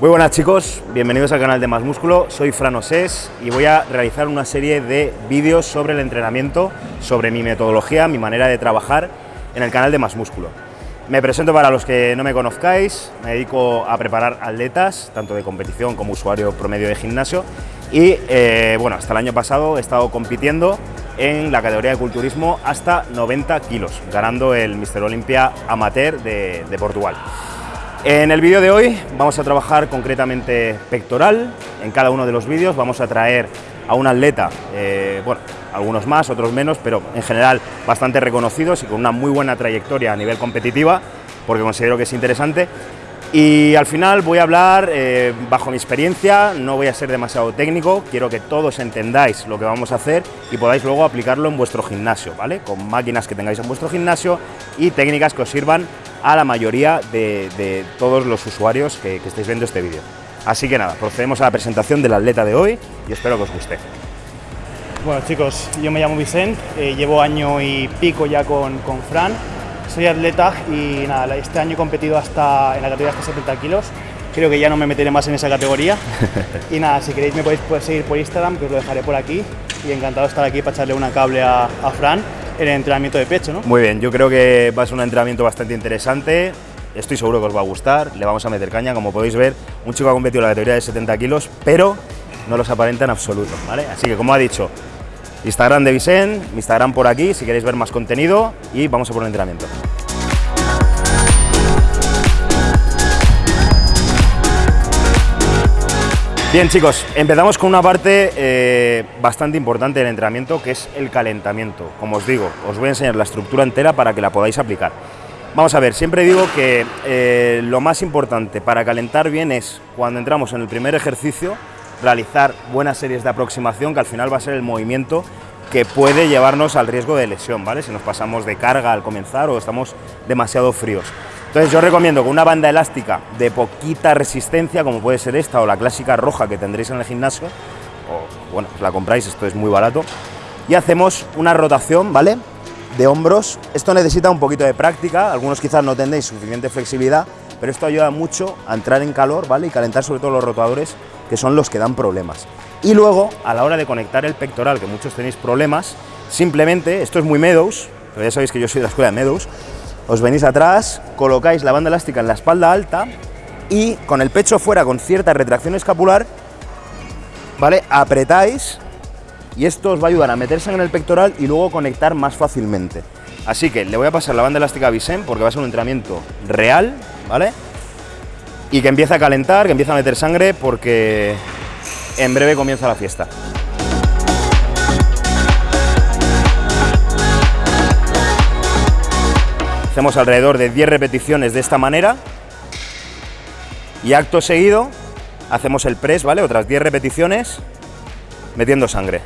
Muy buenas chicos, bienvenidos al canal de Más Músculo, soy Fran Osés y voy a realizar una serie de vídeos sobre el entrenamiento, sobre mi metodología, mi manera de trabajar en el canal de Más Músculo. Me presento para los que no me conozcáis, me dedico a preparar atletas, tanto de competición como usuario promedio de gimnasio y eh, bueno, hasta el año pasado he estado compitiendo en la categoría de culturismo hasta 90 kilos, ganando el Mister Olympia Amateur de Portugal. En el vídeo de hoy vamos a trabajar concretamente pectoral, en cada uno de los vídeos vamos a traer a un atleta, eh, bueno, algunos más, otros menos, pero en general bastante reconocidos y con una muy buena trayectoria a nivel competitiva, porque considero que es interesante. Y al final voy a hablar eh, bajo mi experiencia, no voy a ser demasiado técnico, quiero que todos entendáis lo que vamos a hacer y podáis luego aplicarlo en vuestro gimnasio, ¿vale? Con máquinas que tengáis en vuestro gimnasio y técnicas que os sirvan a la mayoría de, todos los usuarios que, estéis viendo este vídeo. Así que nada, procedemos a la presentación del atleta de hoy y espero que os guste. Bueno chicos, yo me llamo Vicente, eh, llevo año y pico ya con, con, Fran, soy atleta y nada, este año he competido hasta en la categoría hasta 70 kilos, creo que ya no me meteré más en esa categoría y nada, si queréis me podéis, seguir por Instagram, que os lo dejaré por aquí y encantado de estar aquí para echarle una cable a, a Fran en el entrenamiento de pecho, ¿no? Muy bien, yo creo que va a ser un entrenamiento bastante interesante. Estoy seguro que os va a gustar, le vamos a meter caña, como podéis ver, un chico ha competido la categoría de 70 kilos, pero no los aparenta en absoluto, ¿vale? Así que como ha dicho, Instagram de Vicente, mi Instagram por aquí, si queréis ver más contenido y vamos a por el entrenamiento. Bien chicos, empezamos con una parte eh, bastante importante del entrenamiento que es el calentamiento. Como os digo, os voy a enseñar la estructura entera para que la podáis aplicar. Vamos a ver, siempre digo que eh, lo más importante para calentar bien es cuando entramos en el primer ejercicio realizar buenas series de aproximación que al final va a ser el movimiento que puede llevarnos al riesgo de lesión, ¿vale? Si nos pasamos de carga al comenzar o estamos demasiado fríos. Entonces yo recomiendo con una banda elástica de poquita resistencia, como puede ser esta o la clásica roja que tendréis en el gimnasio, o bueno, la compráis, esto es muy barato, y hacemos una rotación, ¿vale? De hombros. Esto necesita un poquito de práctica, algunos quizás no tendréis suficiente flexibilidad, pero esto ayuda mucho a entrar en calor, ¿vale? Y calentar sobre todo los rotadores, que son los que dan problemas. Y luego, a la hora de conectar el pectoral, que muchos tenéis problemas, simplemente, esto es muy Meadows, pero ya sabéis que yo soy de la escuela de Meadows, os venís atrás, colocáis la banda elástica en la espalda alta y con el pecho fuera con cierta retracción escapular, ¿vale? Apretáis y esto os va a ayudar a meterse en el pectoral y luego conectar más fácilmente. Así que le voy a pasar la banda elástica a Vicente porque va a ser un entrenamiento real, ¿vale? Y que empiece a calentar, que empiece a meter sangre porque en breve comienza la fiesta. Hacemos alrededor de 10 repeticiones de esta manera y acto seguido hacemos el press, ¿vale? Otras 10 repeticiones metiendo sangre.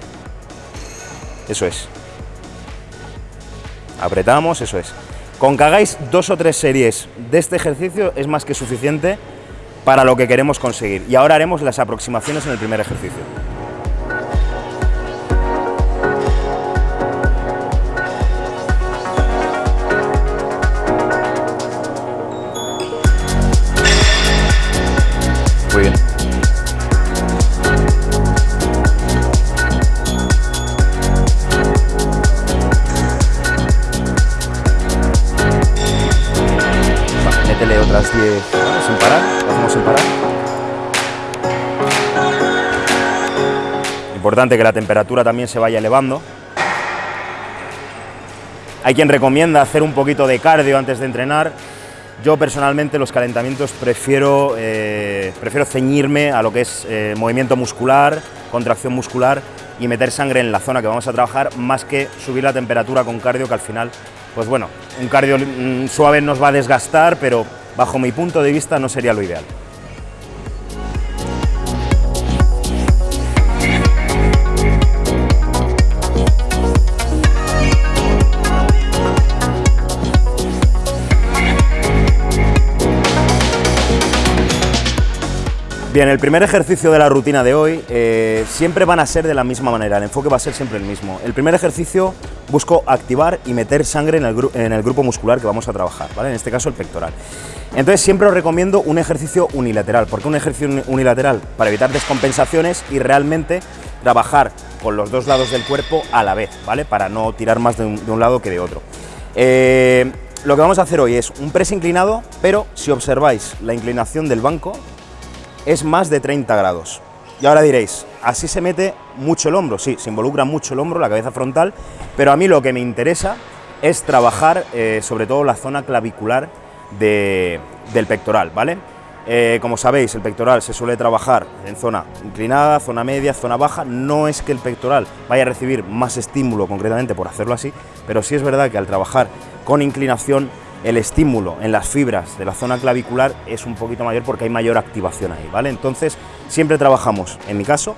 Eso es. Apretamos, eso es. Con que hagáis dos o tres series de este ejercicio es más que suficiente para lo que queremos conseguir. Y ahora haremos las aproximaciones en el primer ejercicio. Sin parar, lo hacemos sin parar. Importante que la temperatura también se vaya elevando. Hay quien recomienda hacer un poquito de cardio antes de entrenar. Yo personalmente los calentamientos prefiero, eh, prefiero ceñirme a lo que es eh, movimiento muscular, contracción muscular y meter sangre en la zona que vamos a trabajar más que subir la temperatura con cardio que al final, pues bueno, un cardio mm, suave nos va a desgastar, pero bajo mi punto de vista no sería lo ideal. Bien, el primer ejercicio de la rutina de hoy eh, siempre van a ser de la misma manera, el enfoque va a ser siempre el mismo. El primer ejercicio busco activar y meter sangre en el, grupo muscular que vamos a trabajar, en este caso el pectoral. Entonces siempre os recomiendo un ejercicio unilateral. ¿Por qué un ejercicio unilateral? Para evitar descompensaciones y realmente trabajar con los dos lados del cuerpo a la vez, ¿vale? Para no tirar más de un, lado que de otro. Eh, lo que vamos a hacer hoy es un press inclinado, pero si observáis la inclinación del banco es más de 30 grados. Y ahora diréis, así se mete mucho el hombro, sí, se involucra mucho el hombro, la cabeza frontal, pero a mí lo que me interesa es trabajar eh, sobre todo la zona clavicular del pectoral, ¿vale? Eh, como sabéis, el pectoral se suele trabajar en zona inclinada, zona media, zona baja. No es que el pectoral vaya a recibir más estímulo concretamente por hacerlo así, pero sí es verdad que al trabajar con inclinación el estímulo en las fibras de la zona clavicular es un poquito mayor porque hay mayor activación ahí, ¿vale? Entonces, siempre trabajamos, en mi caso,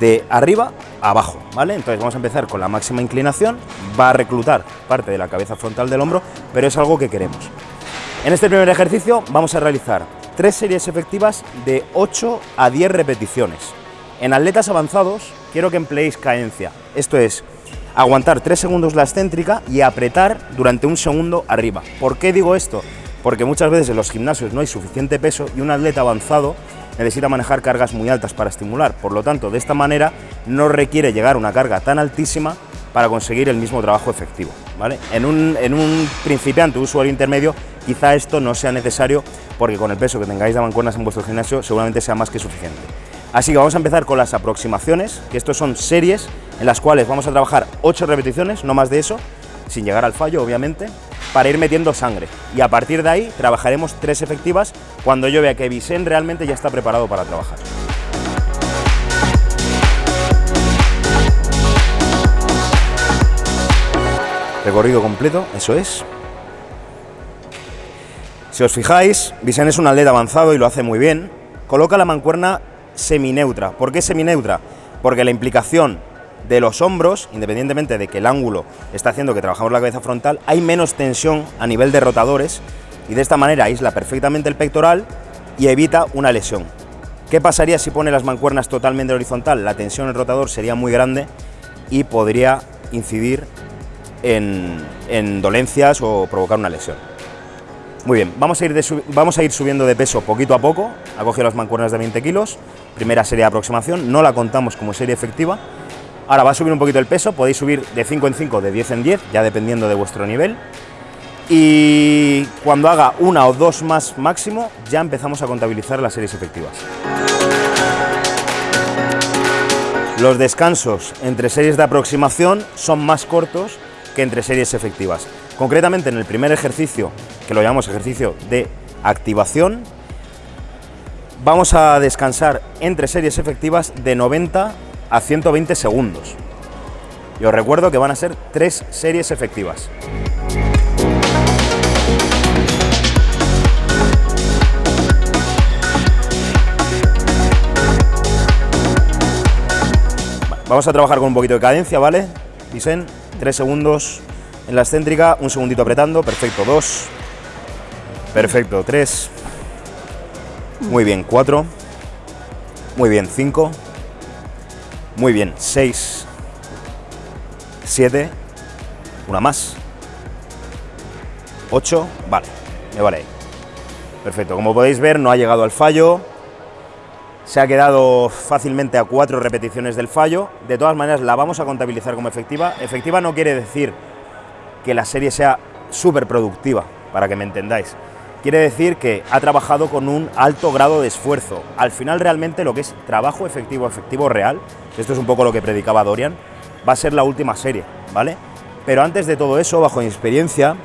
de arriba a abajo, ¿vale? Entonces vamos a empezar con la máxima inclinación, va a reclutar parte de la cabeza frontal del hombro, pero es algo que queremos. En este primer ejercicio vamos a realizar tres series efectivas de 8 a 10 repeticiones. En atletas avanzados quiero que empleéis cadencia, esto es, aguantar 3 segundos la excéntrica y apretar durante un segundo arriba. ¿Por qué digo esto? Porque muchas veces en los gimnasios no hay suficiente peso y un atleta avanzado necesita manejar cargas muy altas para estimular. Por lo tanto, de esta manera no requiere llegar a una carga tan altísima para conseguir el mismo trabajo efectivo. ¿vale? En, un, en un principiante, usuario intermedio, quizá esto no sea necesario porque con el peso que tengáis de mancuernas en vuestro gimnasio seguramente sea más que suficiente. Así que vamos a empezar con las aproximaciones, que estos son series en las cuales vamos a trabajar 8 repeticiones, no más de eso, sin llegar al fallo obviamente, para ir metiendo sangre. Y a partir de ahí trabajaremos tres efectivas cuando yo vea que Vicen realmente ya está preparado para trabajar. Recorrido completo, eso es. Si os fijáis, Vicen es un atleta avanzado y lo hace muy bien. Coloca la mancuerna semineutra. ¿Por qué semineutra? Porque la implicación de los hombros, independientemente de que el ángulo está haciendo que trabajamos la cabeza frontal, hay menos tensión a nivel de rotadores y de esta manera aísla perfectamente el pectoral y evita una lesión. ¿Qué pasaría si pone las mancuernas totalmente horizontal? La tensión en el rotador sería muy grande y podría incidir en dolencias o provocar una lesión. Muy bien, vamos a, ir vamos a ir subiendo de peso poquito a poco. Ha cogido las mancuernas de 20 kilos, primera serie de aproximación, no la contamos como serie efectiva. Ahora va a subir un poquito el peso, podéis subir de 5 en 5, de 10 en 10, ya dependiendo de vuestro nivel. Y cuando haga una o dos más máximo, ya empezamos a contabilizar las series efectivas. Los descansos entre series de aproximación son más cortos que entre series efectivas. Concretamente en el primer ejercicio, que lo llamamos ejercicio de activación, vamos a descansar entre series efectivas de 90 a 120 segundos. Y os recuerdo que van a ser tres series efectivas. Vamos a trabajar con un poquito de cadencia, ¿vale? Dicen, tres segundos en la excéntrica, un segundito apretando, perfecto, dos, perfecto, tres, muy bien, cuatro, muy bien, cinco, muy bien, seis, siete, una más, ocho, vale, me vale. Perfecto, como podéis ver no ha llegado al fallo, se ha quedado fácilmente a cuatro repeticiones del fallo, de todas maneras la vamos a contabilizar como efectiva. Efectiva no quiere decir que la serie sea súper productiva, para que me entendáis. Quiere decir que ha trabajado con un alto grado de esfuerzo. Al final realmente lo que es trabajo efectivo, efectivo real, esto es un poco lo que predicaba Dorian, va a ser la última serie, ¿vale? Pero antes de todo eso, bajo mi experiencia,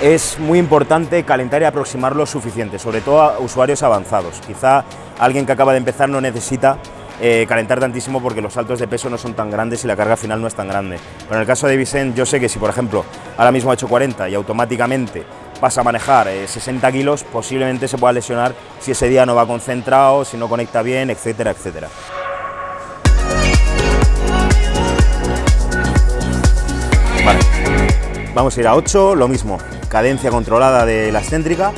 es muy importante calentar y aproximar lo suficiente, sobre todo a usuarios avanzados. Quizá alguien que acaba de empezar no necesita eh, calentar tantísimo porque los saltos de peso no son tan grandes y la carga final no es tan grande. Pero en el caso de Vicent, yo sé que si por ejemplo ahora mismo ha hecho 40 y automáticamente pasa a manejar 60 eh, kilos, posiblemente se pueda lesionar si ese día no va concentrado, si no conecta bien, etcétera, etcétera. Vamos a ir a 8, lo mismo, cadencia controlada de la excéntrica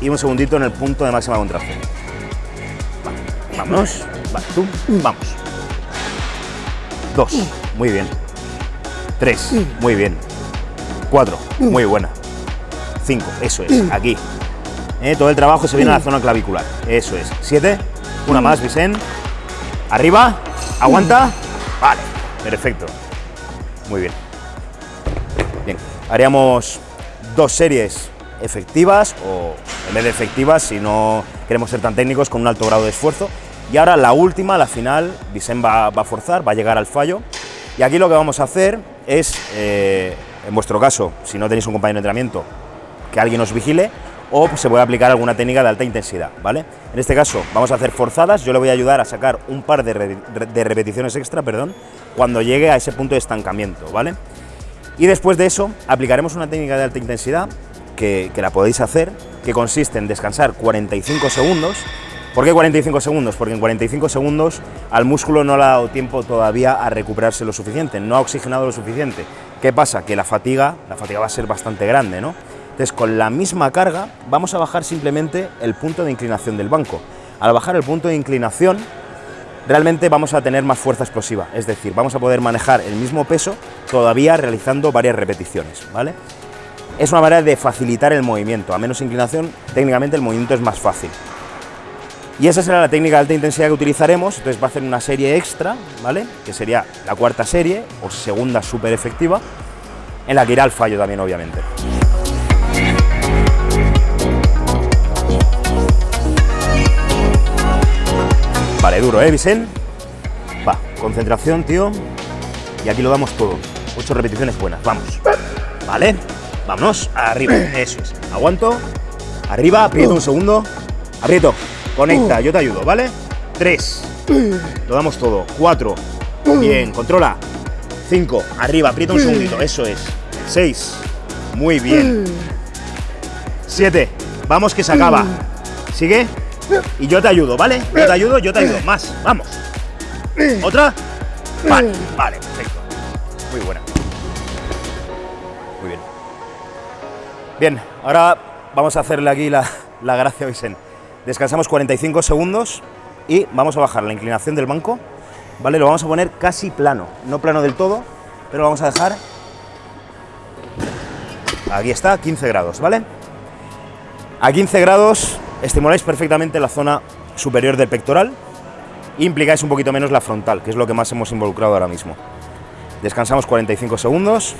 y un segundito en el punto de máxima contracción. Vamos. Vale, tú. Vamos. Dos. Muy bien. Tres. Muy bien. Cuatro. Muy buena. 5, eso es, aquí. Eh, todo el trabajo se viene a la zona clavicular, eso es. 7, una más, Vicente. Arriba, aguanta. Vale, perfecto. Muy bien. Bien, haríamos dos series efectivas o en vez de efectivas, si no queremos ser tan técnicos, con un alto grado de esfuerzo. Y ahora la última, la final, Vicente va, a forzar, va a llegar al fallo. Y aquí lo que vamos a hacer es, eh, en vuestro caso, si no tenéis un compañero de entrenamiento, que alguien os vigile, o se puede aplicar alguna técnica de alta intensidad, ¿vale? En este caso vamos a hacer forzadas, yo le voy a ayudar a sacar un par de, repeticiones extra, perdón, cuando llegue a ese punto de estancamiento, ¿vale? Y después de eso aplicaremos una técnica de alta intensidad que la podéis hacer, que consiste en descansar 45 segundos. ¿Por qué 45 segundos? Porque en 45 segundos al músculo no le ha dado tiempo todavía a recuperarse lo suficiente, no ha oxigenado lo suficiente. ¿Qué pasa? Que la fatiga, la fatiga va a ser bastante grande, ¿no? Entonces, con la misma carga, vamos a bajar simplemente el punto de inclinación del banco. Al bajar el punto de inclinación, realmente vamos a tener más fuerza explosiva, es decir, vamos a poder manejar el mismo peso todavía realizando varias repeticiones, ¿vale? Es una manera de facilitar el movimiento, a menos inclinación, técnicamente el movimiento es más fácil. Y esa será la técnica de alta intensidad que utilizaremos, entonces va a hacer una serie extra, ¿vale? Que sería la cuarta serie, o segunda súper efectiva, en la que irá al fallo también, obviamente. Vale, duro, ¿eh, Vicen? Va, concentración, tío. Y aquí lo damos todo. Ocho repeticiones buenas, vamos. Vale, vámonos, arriba, eso es. Aguanto, arriba, aprieto un segundo. Aprieto, conecta, yo te ayudo, ¿vale? Tres, lo damos todo. Cuatro, bien, controla. Cinco, arriba, aprieta un segundito, eso es. Seis, muy bien. Siete, vamos que se acaba. Sigue. Y yo te ayudo, ¿vale? Yo te ayudo, yo te ayudo. Más, vamos. ¿Otra? Vale, vale, perfecto. Muy buena. Muy bien. Bien, ahora vamos a hacerle aquí la, la gracia a Vicente. Descansamos 45 segundos y vamos a bajar la inclinación del banco, ¿vale? Lo vamos a poner casi plano, no plano del todo, pero lo vamos a dejar... Aquí está, 15 grados, ¿vale? A 15 grados estimuláis perfectamente la zona superior del pectoral e implicáis un poquito menos la frontal, que es lo que más hemos involucrado ahora mismo. Descansamos 45 segundos.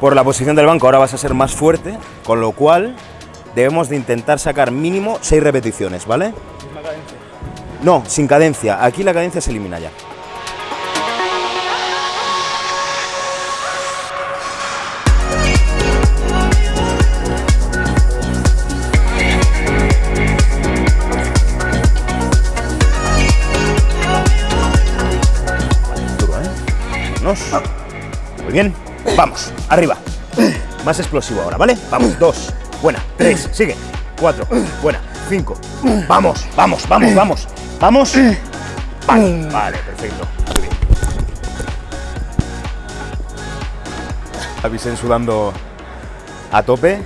Por la posición del banco ahora vas a ser más fuerte, con lo cual debemos de intentar sacar mínimo 6 repeticiones, ¿vale? No, sin cadencia. Aquí la cadencia se elimina ya. Muy bien. Vamos, arriba. Más explosivo ahora, ¿vale? Vamos, dos. Buena. Tres. Sigue. Cuatro. Buena. Cinco. Vamos, vamos, vamos, vamos. Vamos. Vale, vale, perfecto. Muy bien. Avisen sudando a tope.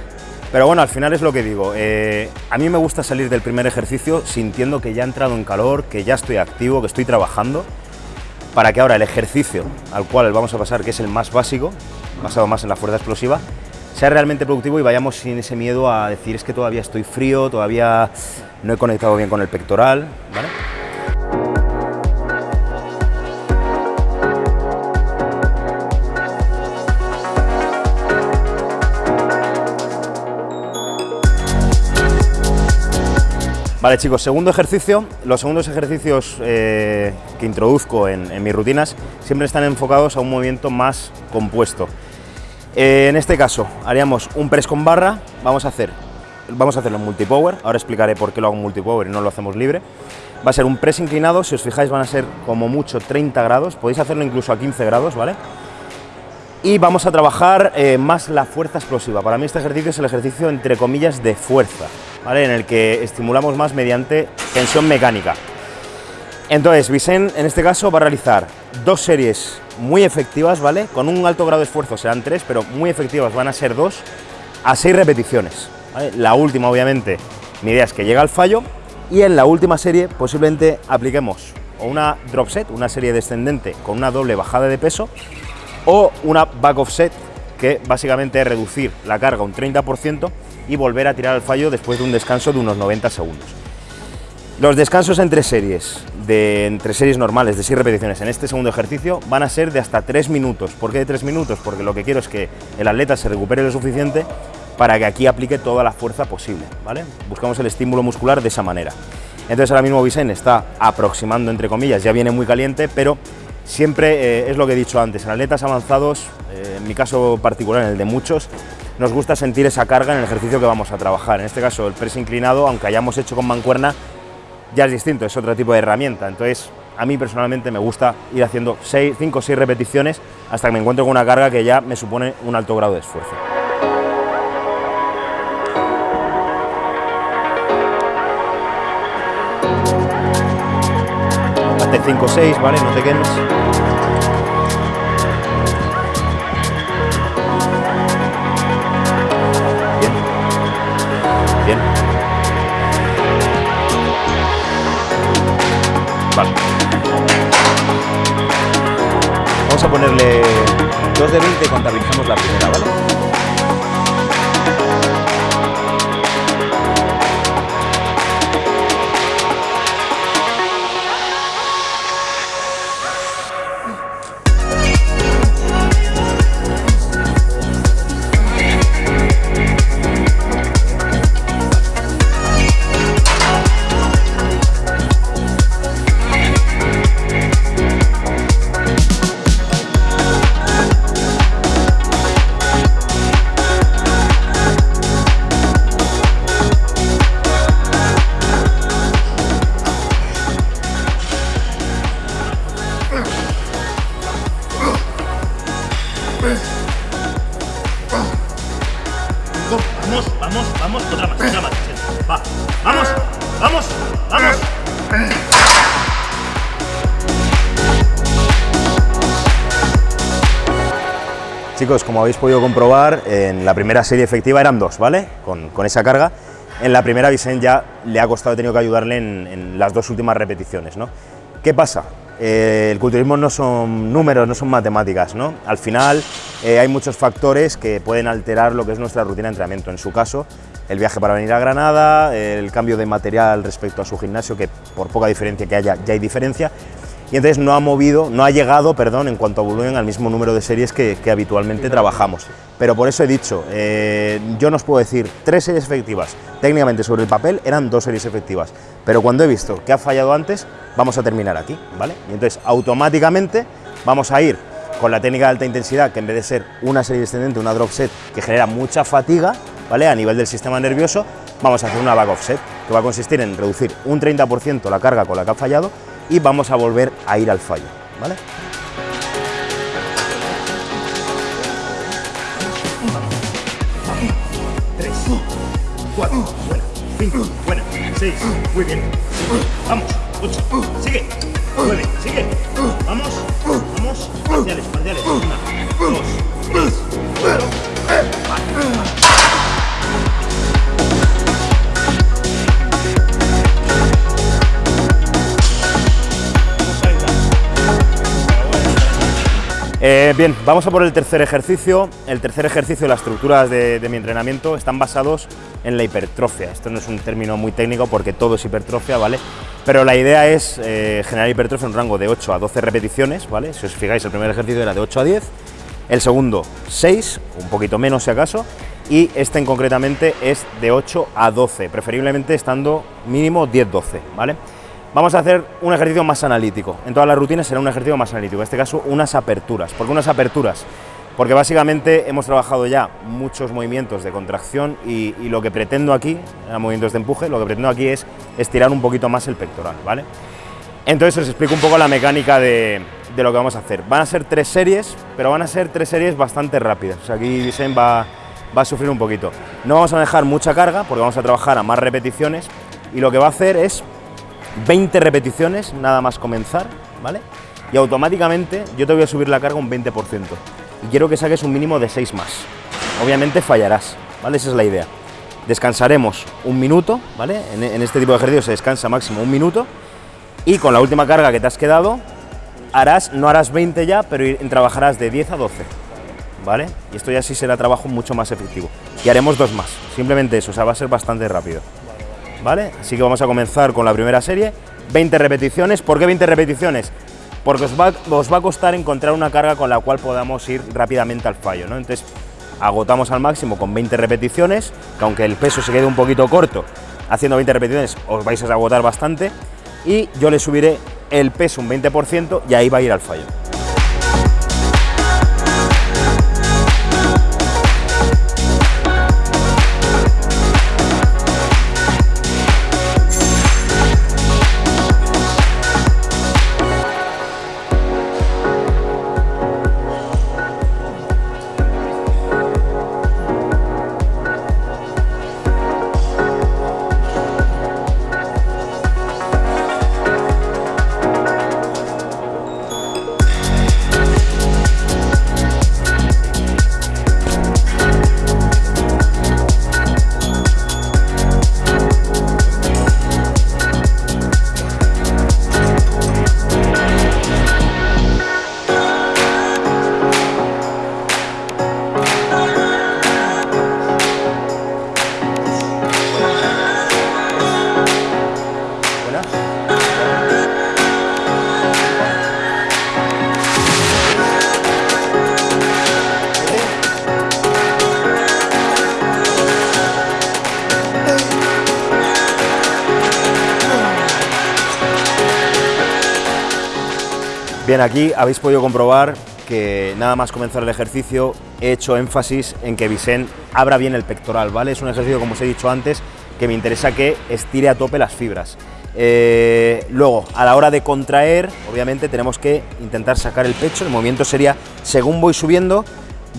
Pero bueno, al final es lo que digo. Eh, a mí me gusta salir del primer ejercicio sintiendo que ya he entrado en calor, que ya estoy activo, que estoy trabajando para que ahora el ejercicio al cual vamos a pasar, que es el más básico, basado más en la fuerza explosiva, sea realmente productivo y vayamos sin ese miedo a decir es que todavía estoy frío, todavía no he conectado bien con el pectoral, ¿vale? Vale chicos, segundo ejercicio. Los segundos ejercicios eh, que introduzco en, mis rutinas siempre están enfocados a un movimiento más compuesto. Eh, en este caso haríamos un press con barra, vamos a hacer vamos a hacerlo en multipower, ahora explicaré por qué lo hago en multipower y no lo hacemos libre. Va a ser un press inclinado, si os fijáis van a ser como mucho 30 grados, podéis hacerlo incluso a 15 grados, ¿vale? Y vamos a trabajar eh, más la fuerza explosiva. Para mí este ejercicio es el ejercicio entre comillas de fuerza en el que estimulamos más mediante tensión mecánica. Entonces, Vicen en este caso va a realizar dos series muy efectivas, ¿vale? Con un alto grado de esfuerzo serán tres, pero muy efectivas van a ser dos a seis repeticiones. La última, obviamente, mi idea es que llegue al fallo y en la última serie posiblemente apliquemos una drop set, una serie descendente con una doble bajada de peso o una back offset, que básicamente es reducir la carga un 30% y volver a tirar al fallo después de un descanso de unos 90 segundos. Los descansos entre series, de, entre series normales de 6 repeticiones en este segundo ejercicio van a ser de hasta 3 minutos. ¿Por qué de 3 minutos? Porque lo que quiero es que el atleta se recupere lo suficiente para que aquí aplique toda la fuerza posible. ¿vale? Buscamos el estímulo muscular de esa manera. Entonces ahora mismo Vicen está aproximando, entre comillas, ya viene muy caliente, pero siempre eh, es lo que he dicho antes, en atletas avanzados, eh, en mi caso particular, en el de muchos, nos gusta sentir esa carga en el ejercicio que vamos a trabajar. En este caso el press inclinado, aunque hayamos hecho con mancuerna, ya es distinto, es otro tipo de herramienta. Entonces a mí personalmente me gusta ir haciendo 5 o 6 repeticiones hasta que me encuentro con una carga que ya me supone un alto grado de esfuerzo. Hazte 5 o 6, ¿vale? No te quemes. Bien. Bien. Vale. Vamos a ponerle 2 de 20 y contabilizamos la primera, ¿vale? Chicos, como habéis podido comprobar, en la primera serie efectiva eran dos, ¿vale? Con, con esa carga. En la primera Vicent ya le ha costado, he tenido que ayudarle en, en las dos últimas repeticiones, ¿no? ¿Qué pasa? Eh, el culturismo no son números, no son matemáticas, ¿no? Al final eh, hay muchos factores que pueden alterar lo que es nuestra rutina de entrenamiento. En su caso, el viaje para venir a Granada, el cambio de material respecto a su gimnasio, que por poca diferencia que haya, ya hay diferencia, y entonces no ha movido, no ha llegado, perdón, en cuanto a volumen al mismo número de series que, que habitualmente trabajamos. Pero por eso he dicho, eh, yo no os puedo decir tres series efectivas, técnicamente sobre el papel eran dos series efectivas, pero cuando he visto que ha fallado antes, vamos a terminar aquí, ¿vale? Y entonces automáticamente vamos a ir con la técnica de alta intensidad, que en vez de ser una serie descendente, una drop set, que genera mucha fatiga, ¿vale? A nivel del sistema nervioso, vamos a hacer una back offset, que va a consistir en reducir un 30% la carga con la que ha fallado y vamos a volver a ir al fallo, ¿vale? Tres, cuatro, buena, cinco, buena, seis, muy bien. Vamos, ocho, sigue, nueve, sigue. Vamos, vamos, parciales, parciales. Una, dos, tres, cuatro. Eh, bien, vamos a por el tercer ejercicio. El tercer ejercicio, las estructuras de, mi entrenamiento están basados en la hipertrofia. Esto no es un término muy técnico porque todo es hipertrofia, ¿vale? Pero la idea es eh, generar hipertrofia en un rango de 8 a 12 repeticiones, ¿vale? Si os fijáis, el primer ejercicio era de 8 a 10, el segundo 6, un poquito menos si acaso, y este en concretamente es de 8 a 12, preferiblemente estando mínimo 10-12, ¿vale? Vamos a hacer un ejercicio más analítico. En todas las rutinas será un ejercicio más analítico. En este caso, unas aperturas. ¿Por qué unas aperturas? Porque básicamente hemos trabajado ya muchos movimientos de contracción y, lo que pretendo aquí, movimientos de empuje, lo que pretendo aquí es estirar un poquito más el pectoral, ¿vale? Entonces os explico un poco la mecánica de, lo que vamos a hacer. Van a ser tres series, pero van a ser tres series bastante rápidas. Aquí Vicen va, va a sufrir un poquito. No vamos a dejar mucha carga porque vamos a trabajar a más repeticiones y lo que va a hacer es 20 repeticiones nada más comenzar, ¿vale? Y automáticamente yo te voy a subir la carga un 20%. Y quiero que saques un mínimo de 6 más. Obviamente fallarás, ¿vale? Esa es la idea. Descansaremos un minuto, ¿vale? En, este tipo de ejercicio se descansa máximo un minuto. Y con la última carga que te has quedado, harás, no harás 20 ya, pero trabajarás de 10 a 12, ¿vale? Y esto ya sí será trabajo mucho más efectivo. Y haremos dos más, simplemente eso, o sea, va a ser bastante rápido. ¿Vale? Así que vamos a comenzar con la primera serie, 20 repeticiones. ¿Por qué 20 repeticiones? Porque os va, os va a costar encontrar una carga con la cual podamos ir rápidamente al fallo, ¿no? Entonces, agotamos al máximo con 20 repeticiones, que aunque el peso se quede un poquito corto, haciendo 20 repeticiones os vais a agotar bastante, y yo le subiré el peso un 20% y ahí va a ir al fallo. Bien, aquí habéis podido comprobar que nada más comenzar el ejercicio he hecho énfasis en que Vicent abra bien el pectoral, ¿vale? Es un ejercicio, como os he dicho antes, que me interesa que estire a tope las fibras. Eh, luego, a la hora de contraer, obviamente tenemos que intentar sacar el pecho. El movimiento sería, según voy subiendo,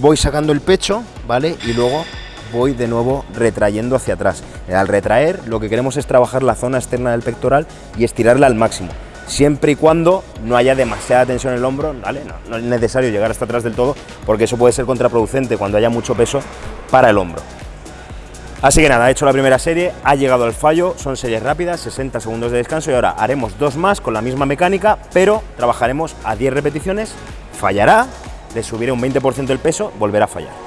voy sacando el pecho, ¿vale? Y luego voy de nuevo retrayendo hacia atrás. Al retraer, lo que queremos es trabajar la zona externa del pectoral y estirarla al máximo siempre y cuando no haya demasiada tensión en el hombro, ¿vale? No, no es necesario llegar hasta atrás del todo, porque eso puede ser contraproducente cuando haya mucho peso para el hombro. Así que nada, he hecho la primera serie, ha llegado al fallo, son series rápidas, 60 segundos de descanso y ahora haremos dos más con la misma mecánica, pero trabajaremos a 10 repeticiones, fallará, le subiré un 20% el peso, volverá a fallar.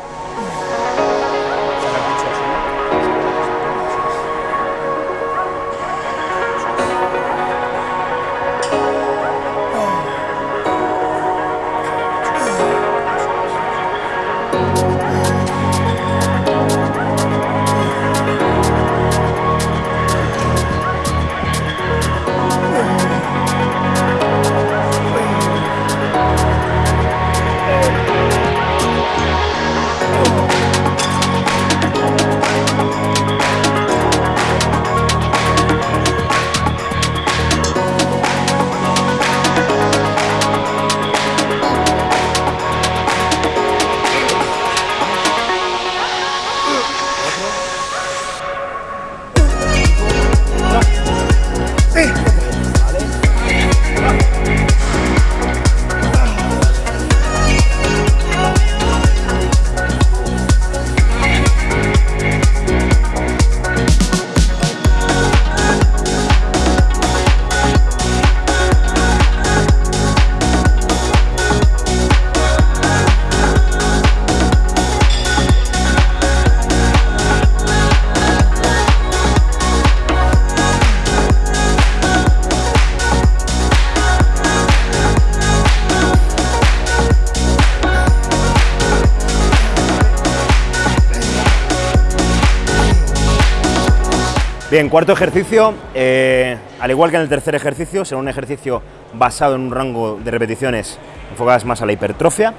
Bien, cuarto ejercicio, eh, al igual que en el tercer ejercicio, será un ejercicio basado en un rango de repeticiones enfocadas más a la hipertrofia.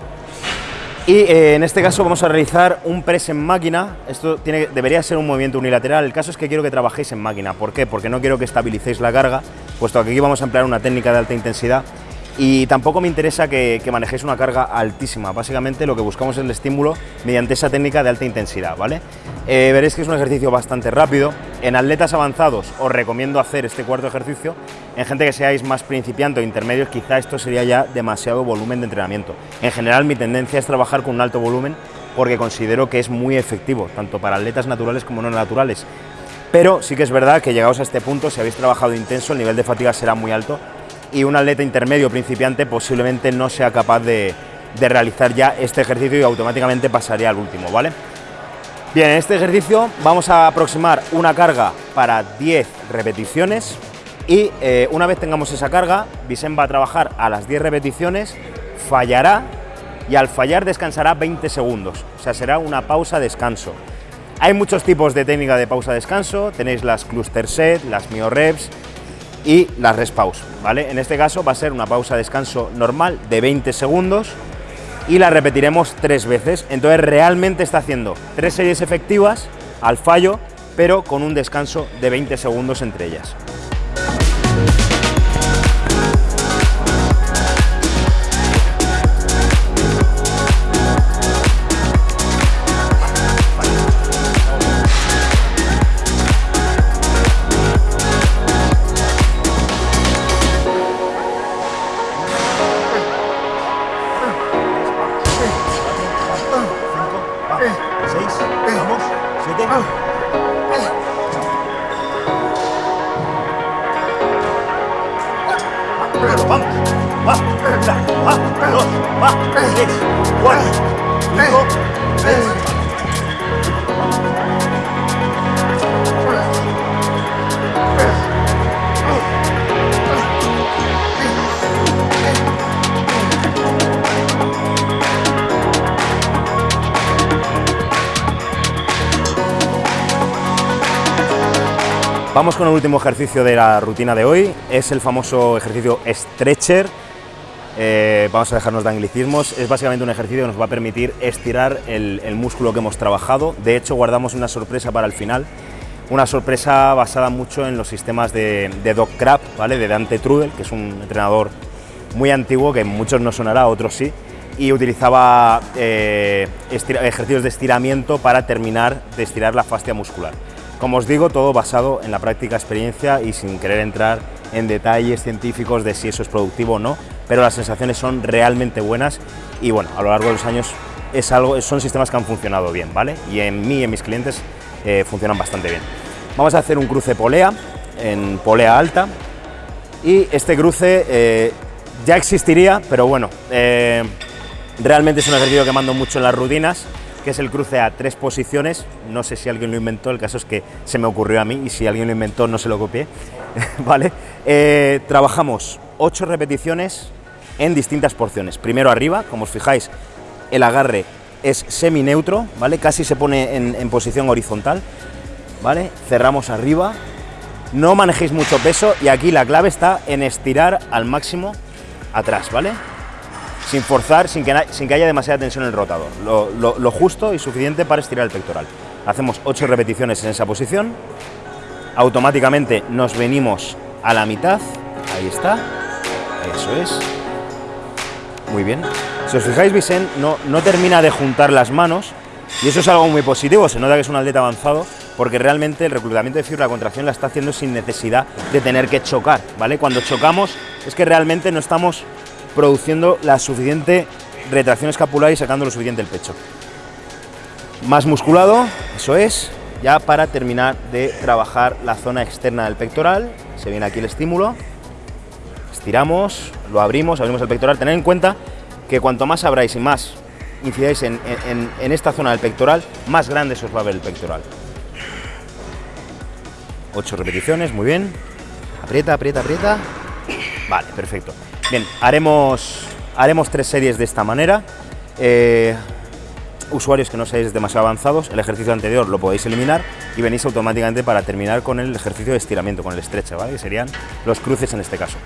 Y eh, en este caso vamos a realizar un press en máquina. Esto tiene, debería ser un movimiento unilateral. El caso es que quiero que trabajéis en máquina. ¿Por qué? Porque no quiero que estabilicéis la carga, puesto que aquí vamos a emplear una técnica de alta intensidad. Y tampoco me interesa que, que manejéis una carga altísima. Básicamente lo que buscamos es el estímulo mediante esa técnica de alta intensidad, ¿vale? Eh, veréis que es un ejercicio bastante rápido. En atletas avanzados os recomiendo hacer este cuarto ejercicio. En gente que seáis más principiante o intermedios, quizá esto sería ya demasiado volumen de entrenamiento. En general, mi tendencia es trabajar con un alto volumen porque considero que es muy efectivo, tanto para atletas naturales como no naturales. Pero sí que es verdad que llegados a este punto, si habéis trabajado intenso, el nivel de fatiga será muy alto y un atleta intermedio principiante posiblemente no sea capaz de, realizar ya este ejercicio y automáticamente pasaría al último, ¿vale? Bien, en este ejercicio vamos a aproximar una carga para 10 repeticiones y eh, una vez tengamos esa carga, Vicen va a trabajar a las 10 repeticiones, fallará y al fallar descansará 20 segundos, o sea, será una pausa descanso. Hay muchos tipos de técnica de pausa descanso, tenéis las cluster set, las mio reps y las rest ¿vale? En este caso va a ser una pausa descanso normal de 20 segundos y la repetiremos tres veces. Entonces realmente está haciendo tres series efectivas al fallo, pero con un descanso de 20 segundos entre ellas. Vamos con el último ejercicio de la rutina de hoy, es el famoso ejercicio stretcher. Eh, vamos a dejarnos de anglicismos, es básicamente un ejercicio que nos va a permitir estirar el, músculo que hemos trabajado. De hecho, guardamos una sorpresa para el final, una sorpresa basada mucho en los sistemas de, de Doc Crab, ¿vale? de Dante Trudel, que es un entrenador muy antiguo, que muchos no sonará, otros sí, y utilizaba eh, ejercicios de estiramiento para terminar de estirar la fascia muscular. Como os digo, todo basado en la práctica experiencia y sin querer entrar en detalles científicos de si eso es productivo o no, pero las sensaciones son realmente buenas y bueno, a lo largo de los años es algo, son sistemas que han funcionado bien, ¿vale? Y en mí y en mis clientes eh, funcionan bastante bien. Vamos a hacer un cruce polea, en polea alta, y este cruce eh, ya existiría, pero bueno, eh, realmente es un ejercicio que mando mucho en las rutinas, que es el cruce a tres posiciones. No sé si alguien lo inventó, el caso es que se me ocurrió a mí y si alguien lo inventó no se lo copié. ¿vale? Eh, trabajamos ocho repeticiones en distintas porciones. Primero arriba, como os fijáis, el agarre es semi-neutro, ¿vale? Casi se pone en, en, posición horizontal, ¿vale? Cerramos arriba, no manejéis mucho peso y aquí la clave está en estirar al máximo atrás, ¿vale? Sin forzar, sin que, sin que haya demasiada tensión en el rotador. Lo, justo y suficiente para estirar el pectoral. Hacemos 8 repeticiones en esa posición, automáticamente nos venimos a la mitad, ahí está, eso es, muy bien. Si os fijáis, Vicen no, no termina de juntar las manos, y eso es algo muy positivo, se nota que es un atleta avanzado, porque realmente el reclutamiento de fibra, la contracción la está haciendo sin necesidad de tener que chocar, ¿vale? Cuando chocamos es que realmente no estamos produciendo la suficiente retracción escapular y sacando lo suficiente el pecho. Más musculado, eso es, ya para terminar de trabajar la zona externa del pectoral, se viene aquí el estímulo, estiramos, lo abrimos, abrimos el pectoral, tened en cuenta que cuanto más abráis y más incidáis en, en esta zona del pectoral, más grande se os va a ver el pectoral. 8 repeticiones, muy bien. Aprieta, aprieta, aprieta. Vale, perfecto. Bien, haremos, haremos tres series de esta manera. Eh, usuarios que no seáis demasiado avanzados, el ejercicio anterior lo podéis eliminar y venís automáticamente para terminar con el ejercicio de estiramiento, con el estrecha, ¿vale? que serían los cruces en este caso.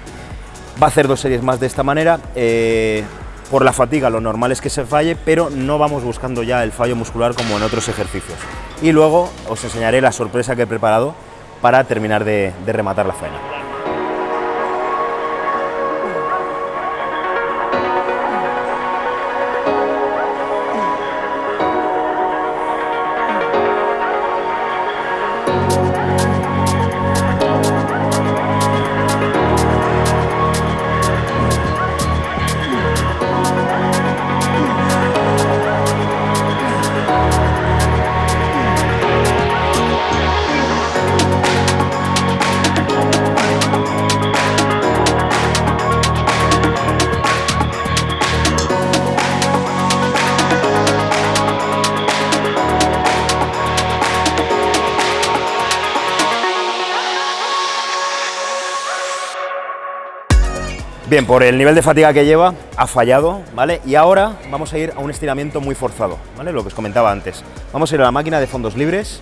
Va a hacer dos series más de esta manera. Eh, por la fatiga lo normal es que se falle, pero no vamos buscando ya el fallo muscular como en otros ejercicios. Y luego os enseñaré la sorpresa que he preparado para terminar de rematar la faena. Bien, por el nivel de fatiga que lleva, ha fallado, ¿vale? Y ahora vamos a ir a un estiramiento muy forzado, ¿vale? Lo que os comentaba antes. Vamos a ir a la máquina de fondos libres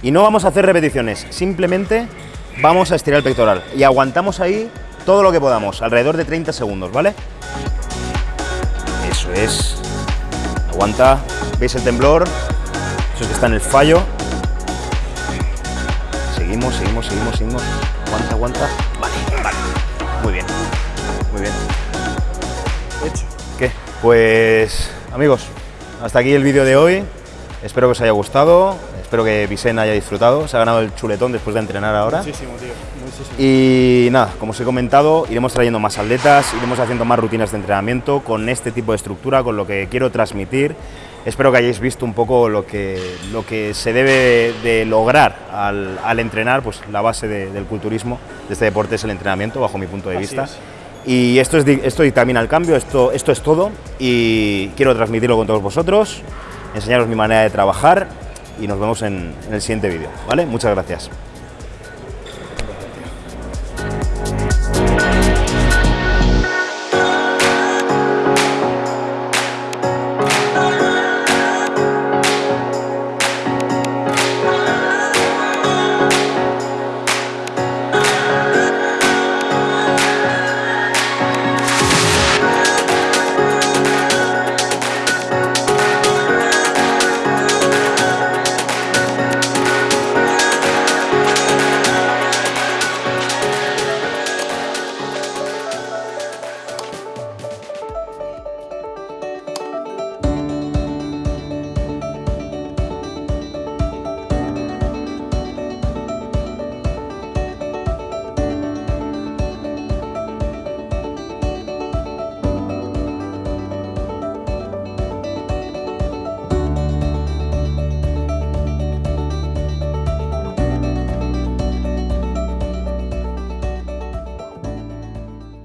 y no vamos a hacer repeticiones, simplemente vamos a estirar el pectoral y aguantamos ahí todo lo que podamos, alrededor de 30 segundos, ¿vale? Eso es. Aguanta. ¿Veis el temblor? Eso es que está en el fallo. Seguimos, seguimos, seguimos, seguimos. Aguanta, aguanta. Vale. Muy bien. Muy bien. Hecho. ¿Qué? Pues amigos, hasta aquí el vídeo de hoy. Espero que os haya gustado. Espero que Vicen haya disfrutado. Se ha ganado el chuletón después de entrenar ahora. Muchísimo, tío. Muchísimo. Y nada, como os he comentado, iremos trayendo más atletas, iremos haciendo más rutinas de entrenamiento con este tipo de estructura, con lo que quiero transmitir. Espero que hayáis visto un poco lo que, lo que se debe de lograr al, al entrenar, pues la base de- del culturismo, de este deporte es el entrenamiento, bajo mi punto de Así vista. es. Y esto, es, esto dictamina el cambio, esto, esto es todo y quiero transmitirlo con todos vosotros, enseñaros mi manera de trabajar y nos vemos en, en el siguiente vídeo, ¿vale? Muchas gracias.